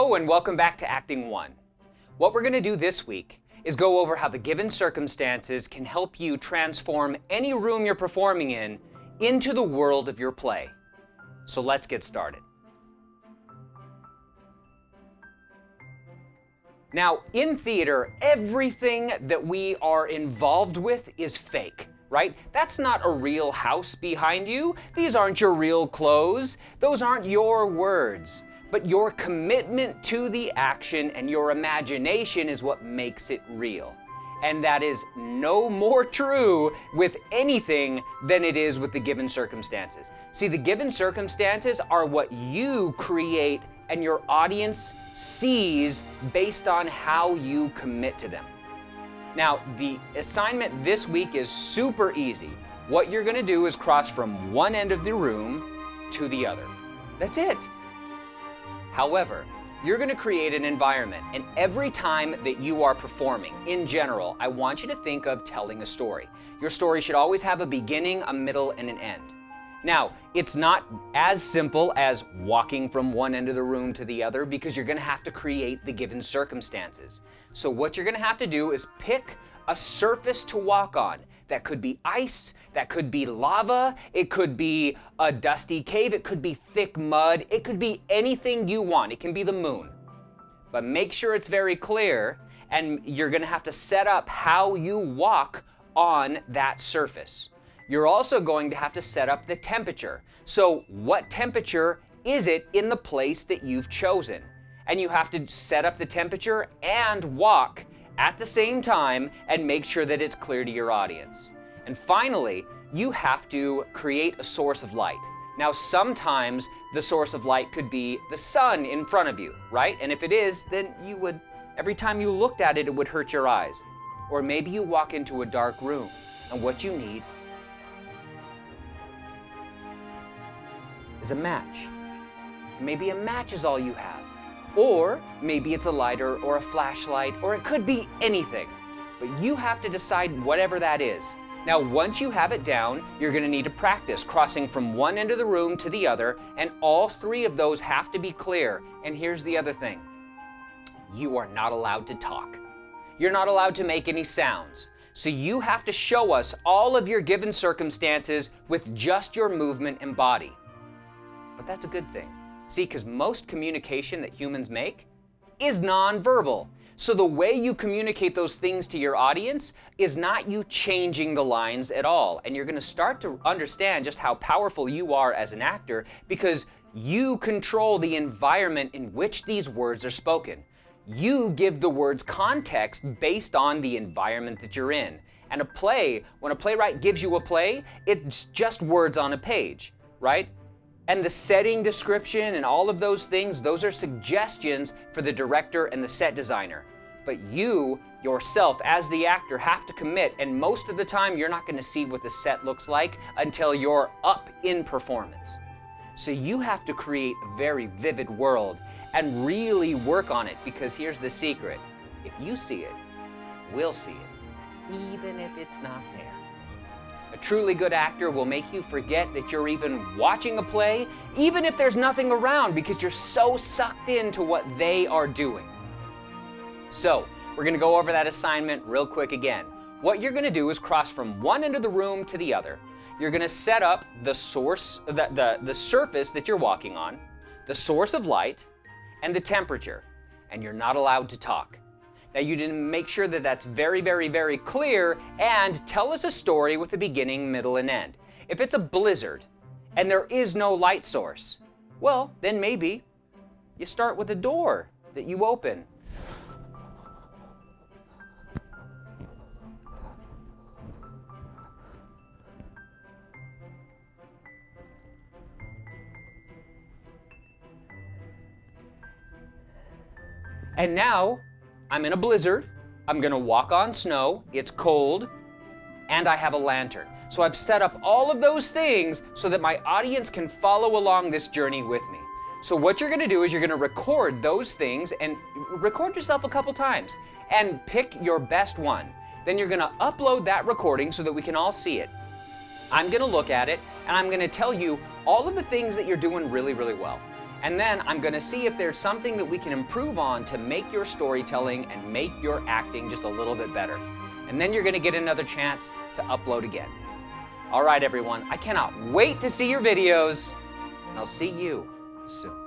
And welcome back to Acting 1. What we're going to do this week is go over how the given circumstances can help you transform any room you're performing in into the world of your play. So let's get started. Now, in theater, everything that we are involved with is fake, right? That's not a real house behind you. These aren't your real clothes. Those aren't your words. But your commitment to the action and your imagination is what makes it real. And that is no more true with anything than it is with the given circumstances. See, the given circumstances are what you create and your audience sees based on how you commit to them. Now, the assignment this week is super easy. What you're gonna do is cross from one end of the room to the other. That's it. However, you're going to create an environment, and every time that you are performing, in general, I want you to think of telling a story. Your story should always have a beginning, a middle, and an end. Now, it's not as simple as walking from one end of the room to the other because you're going to have to create the given circumstances. So what you're going to have to do is pick a surface to walk on. That could be ice, that could be lava, it could be a dusty cave, it could be thick mud, it could be anything you want. It can be the moon. But make sure it's very clear and you're gonna have to set up how you walk on that surface. You're also going to have to set up the temperature. So what temperature is it in the place that you've chosen? And you have to set up the temperature and walk at the same time and make sure that it's clear to your audience. And finally, you have to create a source of light. Now, sometimes the source of light could be the sun in front of you, right? And if it is, then you would, every time you looked at it, it would hurt your eyes. Or maybe you walk into a dark room and what you need is a match. Maybe a match is all you have. Or maybe it's a lighter or a flashlight, or it could be anything. But you have to decide whatever that is. Now, once you have it down, you're gonna need to practice crossing from one end of the room to the other, and all three of those have to be clear. And here's the other thing. You are not allowed to talk. You're not allowed to make any sounds. So you have to show us all of your given circumstances with just your movement and body. But that's a good thing. See, because most communication that humans make is nonverbal. So the way you communicate those things to your audience is not you changing the lines at all. And you're going to start to understand just how powerful you are as an actor because you control the environment in which these words are spoken. You give the words context based on the environment that you're in. And a play, when a playwright gives you a play, it's just words on a page, right? And the setting description and all of those things, those are suggestions for the director and the set designer. But you, yourself, as the actor, have to commit, and most of the time you're not gonna see what the set looks like until you're up in performance. So you have to create a very vivid world and really work on it because here's the secret. If you see it, we'll see it, even if it's not there. A truly good actor will make you forget that you're even watching a play, even if there's nothing around because you're so sucked into what they are doing. So, we're gonna go over that assignment real quick again. What you're gonna do is cross from one end of the room to the other. You're gonna set up the source, the, the, the surface that you're walking on, the source of light, and the temperature, and you're not allowed to talk. Now you didn't make sure that that's very, very, very clear and tell us a story with a beginning, middle, and end. If it's a blizzard and there is no light source, well, then maybe you start with a door that you open. And now I'm in a blizzard, I'm gonna walk on snow, it's cold, and I have a lantern. So I've set up all of those things so that my audience can follow along this journey with me. So what you're gonna do is you're gonna record those things and record yourself a couple times and pick your best one. Then you're gonna upload that recording so that we can all see it. I'm gonna look at it and I'm gonna tell you all of the things that you're doing really, really well. And then I'm gonna see if there's something that we can improve on to make your storytelling and make your acting just a little bit better. And then you're gonna get another chance to upload again. All right, everyone, I cannot wait to see your videos, and I'll see you soon.